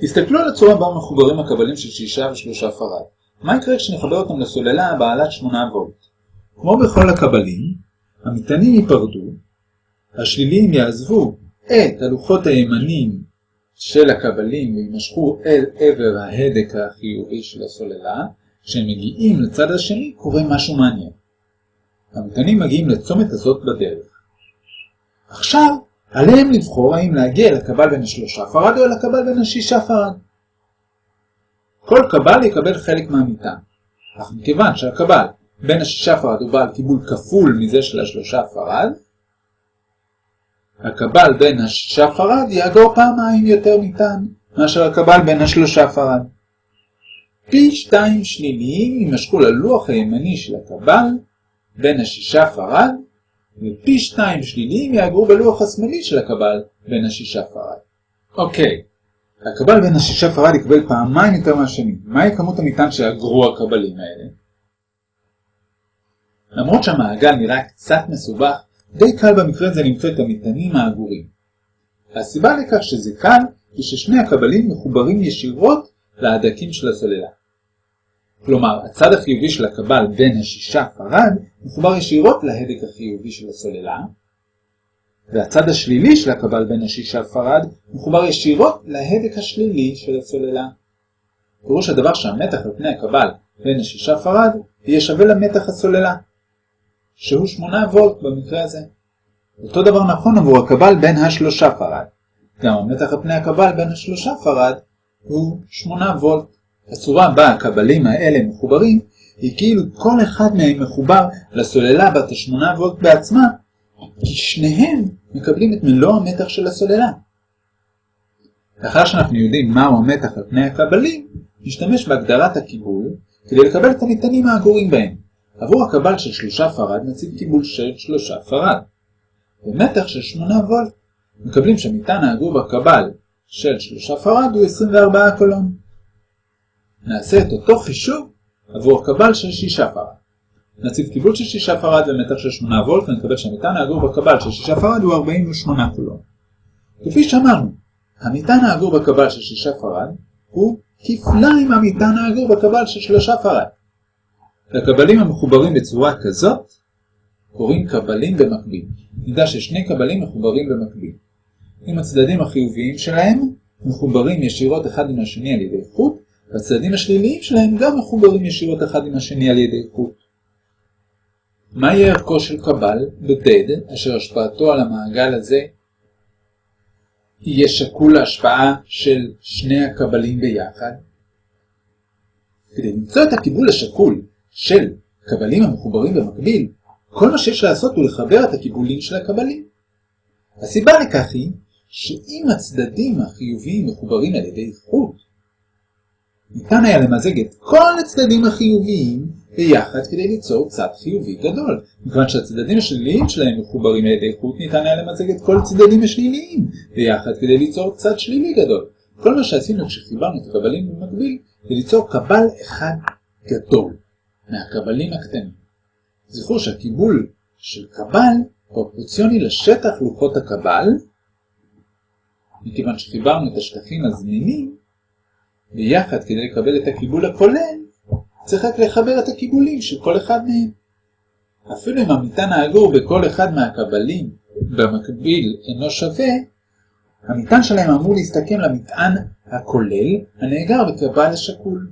תסתכלו על הצורה בה מחוברים הקבלים של שישה ושלושה פרד. מה יקרה כשנחבר אותם לסוללה בעלת 8 וולט? כמו בכל הקבלים, המטענים ייפרדו, השליליים יעזבו את הלוחות הימניים של הקבלים וימשכו אל עבר ההדק החיובי של הסוללה, כשהם מגיעים לצד השני קורה משהו מעניין. המטענים מגיעים לצומת הזאת בדרך. עכשיו, עליהם לבחור האם להגיע לקבל בן השלושה פרד או לקבל בן השישה פרד. כל קבל יקבל חלק מהמטען, אך מכיוון שהקבל בן השישה פרד הוא בעל קיבול כפול מזה של השלושה פרד, הקבל בן השישה פרד יאגור פעמיים יותר מטען מאשר הקבל בן השלושה פרד. פי שתיים שליליים יימשכו ללוח הימני של הקבל בין השישה פרד, ופי שתיים שליליים יאגרו בלוח השמאלי של הקבל בין השישה פרד. אוקיי, הקבל בין השישה פרד יקבל פעמיים יותר מהשני. מהי כמות המטען שיאגרו הקבלים האלה? למרות שהמעגל נראה קצת מסובך, די קל במקרה הזה למצוא את המטענים האגורים. הסיבה לכך שזה קל היא ששני הקבלים מחוברים ישירות להדקים של הסוללה. כלומר, הצד החיובי של הקבל בן השישה פרד מחובר ישירות להדק החיובי של הסוללה, והצד השלילי של הקבל בן השישה פרד מחובר ישירות להדק השלילי של הסוללה. פירוש הדבר שהמתח על פני הקבל בן השישה פרד יהיה שווה למתח הסוללה, שהוא 8 וולט במקרה הזה. אותו דבר נכון עבור הקבל בן השלושה פרד. גם המתח על פני הקבל בן השלושה פרד הוא 8 וולט. הצורה בה הקבלים האלה מחוברים היא כאילו כל אחד מהם מחובר לסוללה בת ה-8 וולט בעצמה, כי שניהם מקבלים את מלוא המתח של הסוללה. לאחר שאנחנו יודעים מהו המתח על פני הקבלים, נשתמש בהגדרת הקיבול כדי לקבל את המטענים האגורים בהם. עבור הקבל של שלושה פרד נציב קיבול של שלושה פרד. במתח של 8 וולט מקבלים שהמטען האגור בקבל של שלושה פרד הוא 24 קולון. נעשה את אותו חישוב עבור הקבל של 6 פרד. נציב קיבול של 6 פרד ומתח של 8 וולט ונקבל שהמטען האגור בקבל של 6 פרד הוא 48 קולון. כפי שאמרנו, המטען האגור בקבל של 6 פרד הוא כפליים המטען האגור בקבל של 3 פרד. לקבלים המחוברים בצורה כזאת קוראים קבלים במקביל. נדע ששני קבלים מחוברים במקביל. אם הצדדים החיוביים שלהם מחוברים ישירות אחד עם השני על ידי חוט, והצדדים השליליים שלהם גם מחוברים ישירות אחד עם השני על ידי חוט. מה יהיה ערכו של קבל בדד, אשר השפעתו על המעגל הזה יהיה שקול להשפעה של שני הקבלים ביחד? כדי למצוא את הקיבול השקול של קבלים המחוברים במקביל, כל מה שיש לעשות הוא לחבר את הקיבולים של הקבלים. הסיבה לכך היא שאם הצדדים החיוביים מחוברים על ידי חוט, ניתן היה למזג את כל הצדדים החיוביים ביחד כדי ליצור צד חיובי גדול. מכיוון שהצדדים השליליים שלהם מחוברים על ידי חוט, ניתן היה למזג את כל הצדדים השליליים ביחד כדי ליצור צד שלילי גדול. כל מה שעשינו כשחיברנו את הקבלים במקביל, זה ליצור קבל אחד גדול. מהקבלים הקטנים. זכרו שהקיבול של קבל פרופורציוני לשטח לוחות הקבל, מכיוון שחיברנו את השטחים הזמינים, ביחד כדי לקבל את הקיבול הכולל, צריך רק לחבר את הקיבולים של כל אחד מהם. אפילו אם המטען האגור בכל אחד מהקבלים במקביל אינו שווה, המטען שלהם אמור להסתכם למטען הכולל הנאגר בקבל השקול.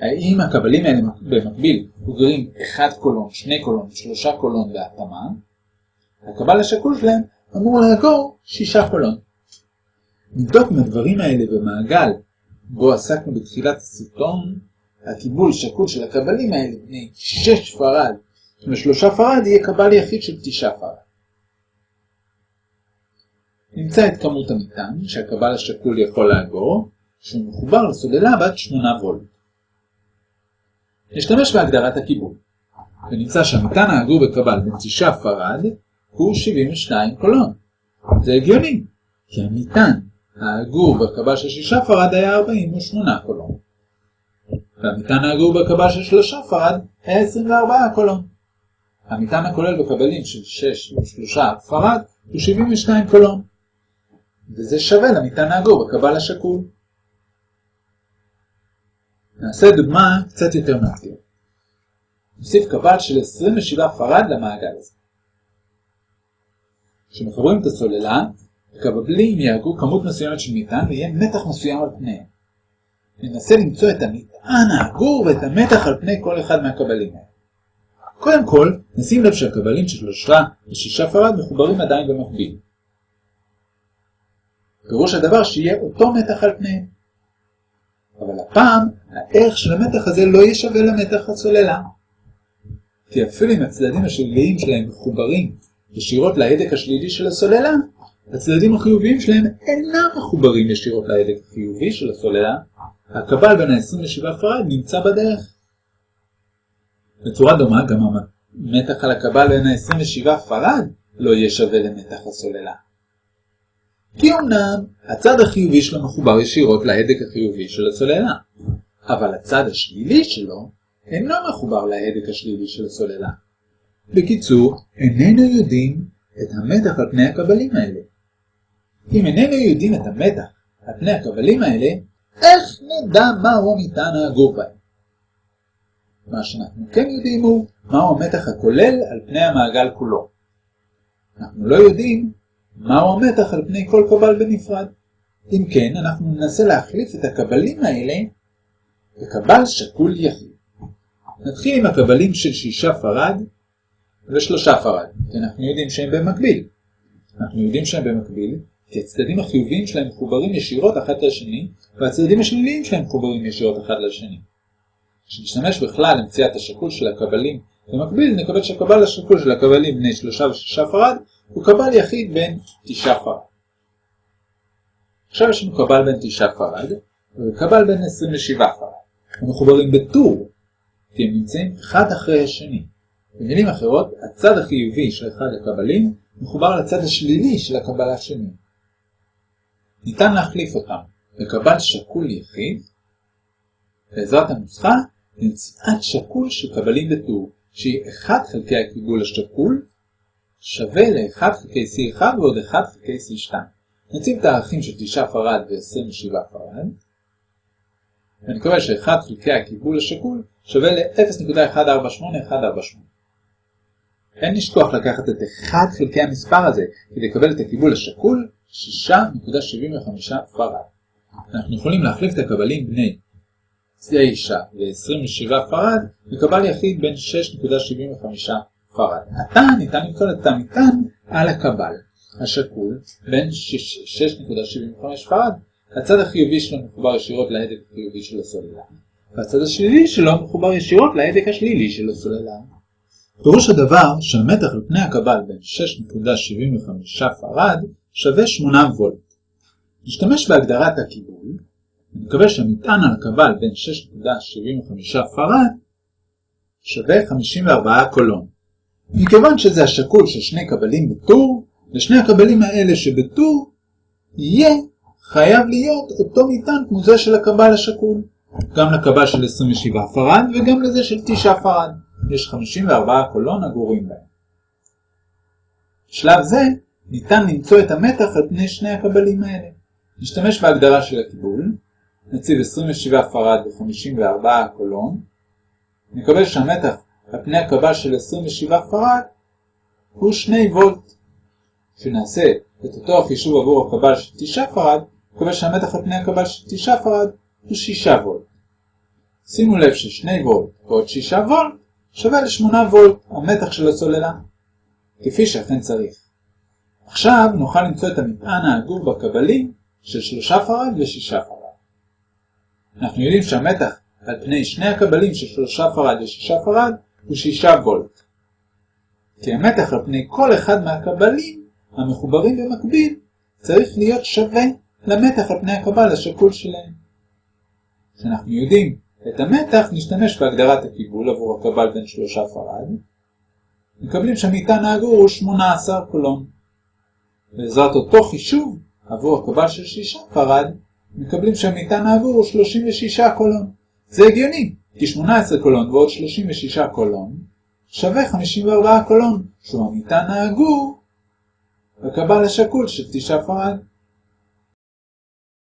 האם הקבלים האלה במקביל בוגרים 1 קולון, 2 קולון, 3 קולון בהתאמה, הקבל השקול שלהם אמור לאגור 6 קולון. נבדוק אם הדברים האלה במעגל בו עסקנו בתחילת הסרטון, הקיבול שקול של הקבלים האלה בני 6 פרד ו-3 פרד יהיה קבל יחיד של 9 פרד. נמצא את כמות המטען שהקבל השקול יכול לאגור, כשהוא מחובר לסוללה בת 8 וולט. נשתמש בהגדרת הקיבול, ונמצא שהמטען האגור בקבל בן 9 פרד הוא 72 קולון. זה הגיוני, כי המטען האגור בקבל של 6 פרד היה 48 קולון. והמטען האגור בקבל של 3 פרד היה 24 קולון. המטען הכולל בקבלים של 6 ו-3 פרד הוא 72 קולון. וזה שווה למטען העגור בקבל השקול. נעשה דוגמה קצת יותר מאתגר. נוסיף קבל של 27 פרד למעגל הזה. כשמחברים את הסוללה, הקבלים יהגו כמות מסוימת של מטען ויהיה מתח מסוים על פניהם. ננסה למצוא את המטען העגור ואת המתח על פני כל אחד מהקבלים האלה. קודם כל, נשים לב שהקבלים של שלושה ושישה פרד מחוברים עדיין במקביל. פירוש הדבר שיהיה אותו מתח על פניהם. אבל הפעם, הערך של המתח הזה לא יהיה שווה למתח הסוללה. כי אפילו אם הצדדים השליליים שלהם מחוברים ישירות להדק השלילי של הסוללה, הצדדים החיוביים שלהם אינם מחוברים ישירות להדק החיובי של הסוללה, הקבל בין ה-27 פרד נמצא בדרך. בצורה דומה גם המתח על הקבל בין ה-27 פרד לא יהיה שווה למתח הסוללה. כי אמנם הצד החיובי שלו מחובר ישירות להדק החיובי של הסוללה, אבל הצד השלילי שלו אינו מחובר להדק השלילי של הסוללה. בקיצור, איננו יודעים את המתח על פני הקבלים האלה. אם איננו יודעים את המתח על פני הקבלים האלה, איך נדע מהו המטען העגור בהם? מה שאנחנו כן יודעים הוא מהו המתח הכולל על פני המעגל כולו. אנחנו לא יודעים מהו המתח על פני כל קבל בנפרד. אם כן, אנחנו ננסה להחליף את הקבלים האלה בקבל שקול יחיד. נתחיל עם הקבלים של שישה פרד ושלושה פרד, כי אנחנו יודעים שהם במקביל. אנחנו יודעים שהם במקביל, כי הצדדים החיוביים שלהם מחוברים ישירות אחד לשני, והצדדים השליליים שלהם מחוברים ישירות אחד לשני. כשנשתמש בכלל למציאת השקול של הקבלים במקביל, נקבל שקבל השקול של הקבלים בני שלושה ושישה פרד הוא קבל יחיד בן תשעה פרד. עכשיו יש לנו קבל בין תשעה פרד וקבל בין 27 פרד. הם מחוברים בטור, כי הם נמצאים אחד אחרי השני. במילים אחרות, הצד החיובי של אחד הקבלים מחובר לצד השלילי של הקבל השני. ניתן להחליף אותם בקבל שקול יחיד, בעזרת הנוסחה למציאת שקול של קבלים בטור, שהיא 1 חלקי הקיבול השקול שווה ל-1 חלקי C1 ועוד 1 חלקי C2. נציב את הערכים של 9 פרד ו-27 פרד, ונקבל ש-1 חלקי הקיבול השקול שווה ל-0.148148. אין לשכוח לקחת את 1 חלקי המספר הזה כדי לקבל את הקיבול השקול 6.75 פרד. אנחנו יכולים להחליף את הקבלים בני 9 ו-27 פרד לקבל יחיד בין 6.75 פרד. עתה ניתן למצוא את המטען על הקבל השקול בין 6.75 פרד. הצד החיובי שלו מחובר ישירות להדק החיובי של הסוללה, והצד השלילי שלו מחובר ישירות להדק השלילי של הסוללה. פירוש הדבר שהמתח על פני הקבל בין 6.75 פרד שווה 8 וולט. נשתמש בהגדרת הקיבול, שהמטען על הקבל בן 6.75 פרד שווה 54 קולון. מכיוון שזה השקול של שני קבלים בטור, לשני הקבלים האלה שבטור יהיה חייב להיות אותו מטען כמו זה של הקבל השקול. גם לקבל של 27 פרד וגם לזה של 9 פרד. יש 54 קולון אגורים בהם. בשלב זה ניתן למצוא את המתח על פני שני הקבלים האלה. נשתמש בהגדרה של הקיבול, נציב 27 פרד ו-54 קולון, נקבל שהמתח על פני הקבל של 27 פרד הוא 2 וולט. כשנעשה את אותו החישוב עבור הקבל של 9 פרד, נקבל שהמתח על פני הקבל של 9 פרד הוא 6 וולט. שימו לב ש-2 וולט ועוד 6 וולט שווה ל-8 וולט, המתח של הסוללה, כפי שאכן צריך. עכשיו נוכל למצוא את המטען האגור בקבלים של 3 פרד ו-6 פרד. אנחנו יודעים שהמתח על פני שני הקבלים של 3 פרד ו-6 פרד הוא 6 וולט. כי המתח על פני כל אחד מהקבלים המחוברים במקביל צריך להיות שווה למתח על פני הקבל השקול שלהם. כשאנחנו יודעים את המתח נשתמש בהגדרת הקיבול עבור הקבל בן שלושה פרד. מקבלים שהמטען העגור הוא 18 קולון. בעזרת אותו חישוב עבור הקבל של שישה פרד, מקבלים שהמטען העגור הוא 36 קולון. זה הגיוני, כי 18 קולון ועוד 36 קולון שווה 54 קולון, שהוא המטען העגור בקבל השקול של תשעה פרד.